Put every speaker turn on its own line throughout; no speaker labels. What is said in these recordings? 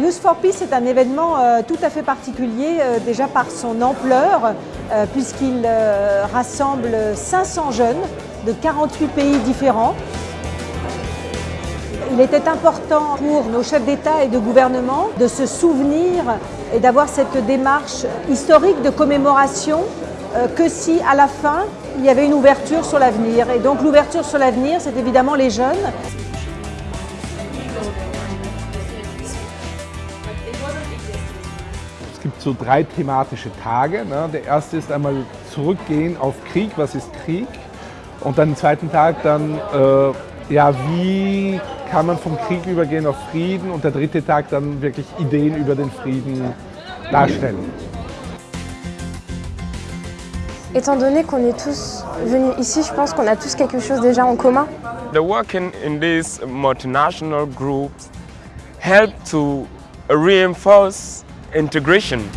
Youth for Peace est un événement euh, tout à fait particulier, euh, déjà par son ampleur, euh, puisqu'il rassemble 500 jeunes de 48 pays différents. Il était important pour nos chefs d'État et de gouvernement de se souvenir et d'avoir cette démarche historique de commémoration que si à la fin il y avait une ouverture sur l'avenir. Et donc l'ouverture sur l'avenir, c'est évidemment les jeunes.
Gibt so drei thematische Tage. Ne? Der erste ist einmal zurückgehen auf Krieg, was ist Krieg? Und dann den zweiten Tag dann, äh, ja, wie kann man vom Krieg übergehen auf Frieden? Und der dritte Tag dann wirklich Ideen über den Frieden darstellen.
Étant donné qu'on est tous venus ici, je pense qu'on a tous quelque chose déjà en commun.
The working in these multinational groups help to reinforce integration.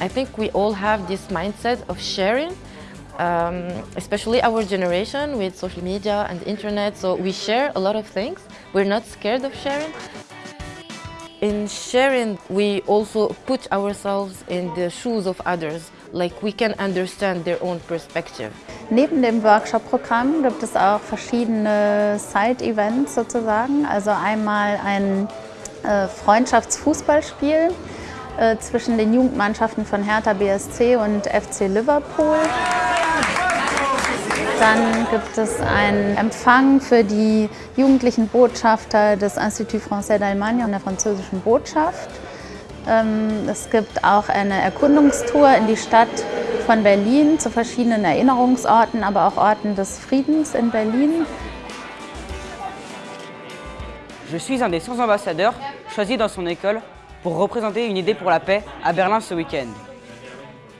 I think we all have this mindset of sharing, um, especially our generation with social media and internet. So we share a lot of things. We're not scared of sharing. In sharing, we also put ourselves in the shoes of others, like we can understand their own perspective.
Neben dem Workshop-Programm gibt es auch verschiedene Side-Events sozusagen. Also einmal ein Freundschaftsfußballspiel äh, zwischen den Jugendmannschaften von Hertha BSC und FC Liverpool. Dann gibt es einen Empfang für die jugendlichen Botschafter des Institut Français d'Allemagne und der französischen Botschaft. Ähm, es gibt auch eine Erkundungstour in die Stadt von Berlin zu verschiedenen Erinnerungsorten, aber auch Orten des Friedens in Berlin.
Je suis un des 100 ambassadeurs choisis dans son école pour représenter une idée pour la paix à Berlin ce week-end.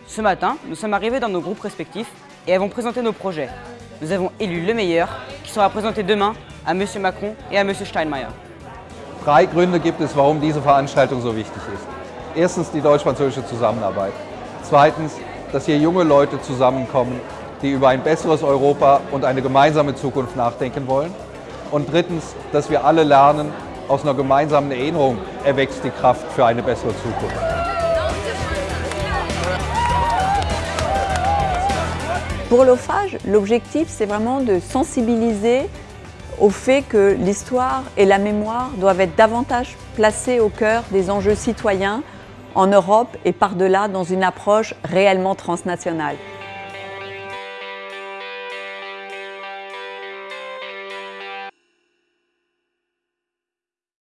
Ce matin, nous sommes arrivés dans nos groupes respectifs et avons présenté nos projets. Nous avons élu le meilleur qui sera présenté demain à M. Macron et à M. Steinmeier.
Drei Gründe gibt es, warum diese Veranstaltung so wichtig ist. Erstens die deutsch-französische Zusammenarbeit. Zweitens, dass hier junge Leute zusammenkommen, die über ein besseres Europa und eine gemeinsame Zukunft nachdenken wollen. Und drittens, dass wir alle lernen, aus einer gemeinsamen Erinnerung erwächst die Kraft für eine bessere Zukunft.
Pour l'OFAGE, l'objectif c'est vraiment de sensibiliser au fait que l'histoire et la mémoire doivent être davantage placées au cœur des enjeux citoyens en Europe et par-delà dans une approche réellement transnationale.